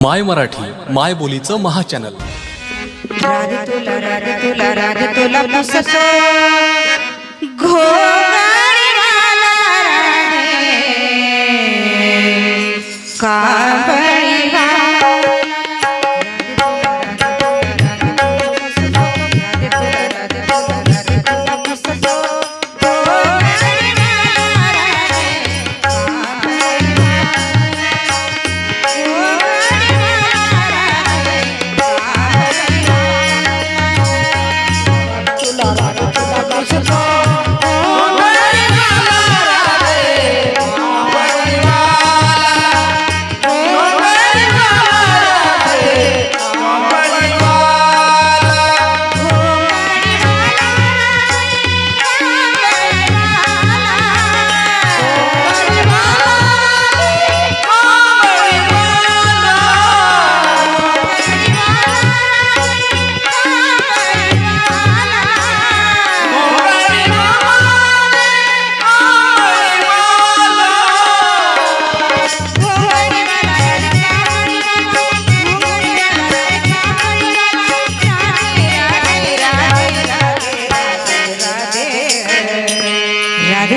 माय मराठी माय बोलीचं महाचॅनल. राधे तुला तुला तुला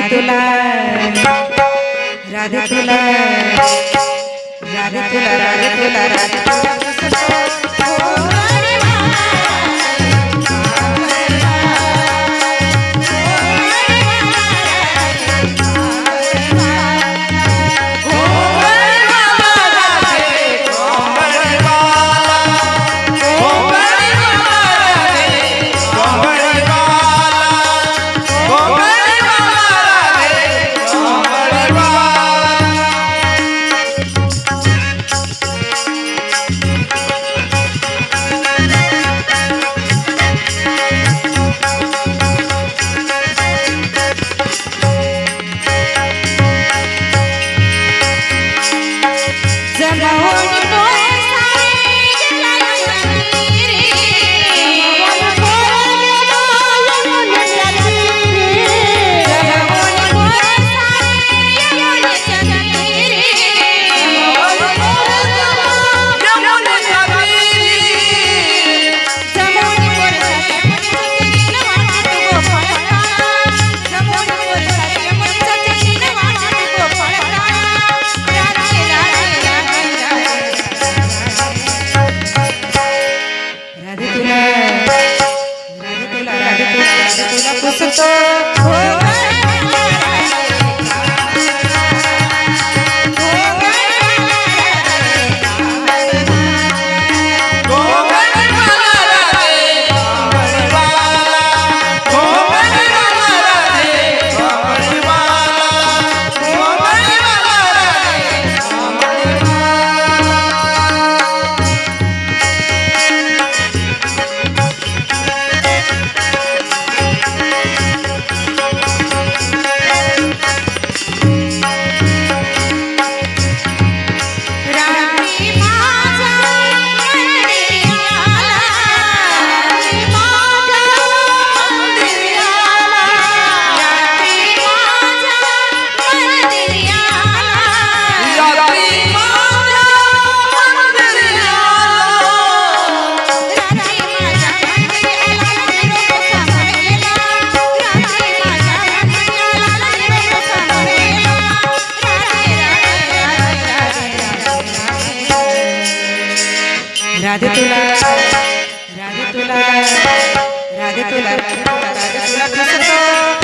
तुला राधे तुला राधे तुला राधे तुला राधे तुला. तुला राधे तुला राधे तुला राधे तुला राधे तुला राधे तुला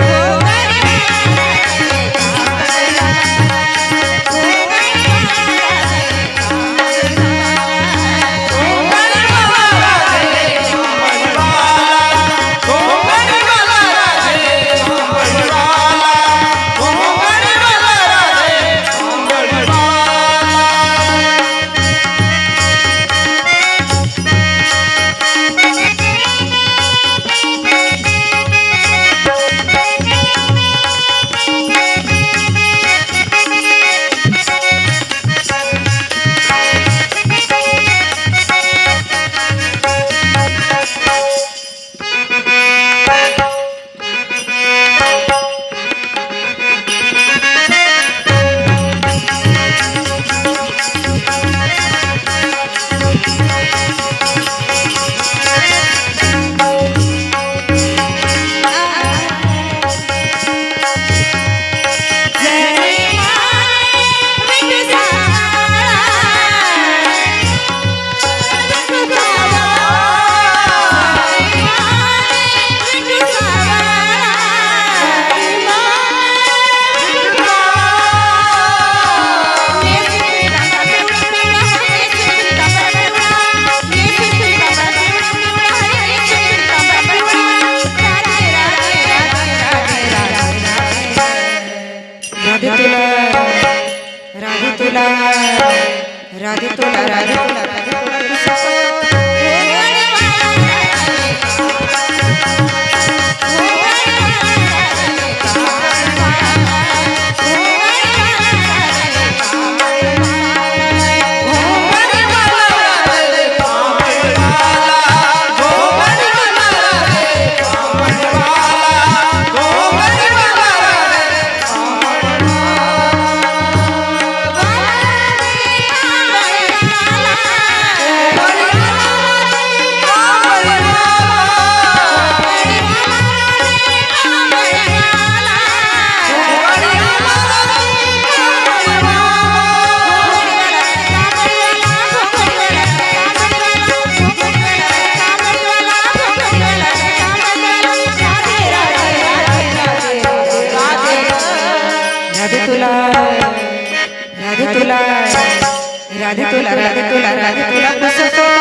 Radio Tolerancia. itulah itulah itulah itulah